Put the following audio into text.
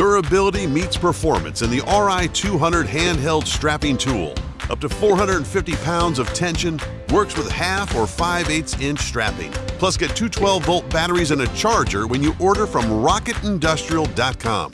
Durability meets performance in the RI200 handheld strapping tool. Up to 450 pounds of tension, works with half or 5 8 inch strapping. Plus, get two 12 volt batteries and a charger when you order from rocketindustrial.com.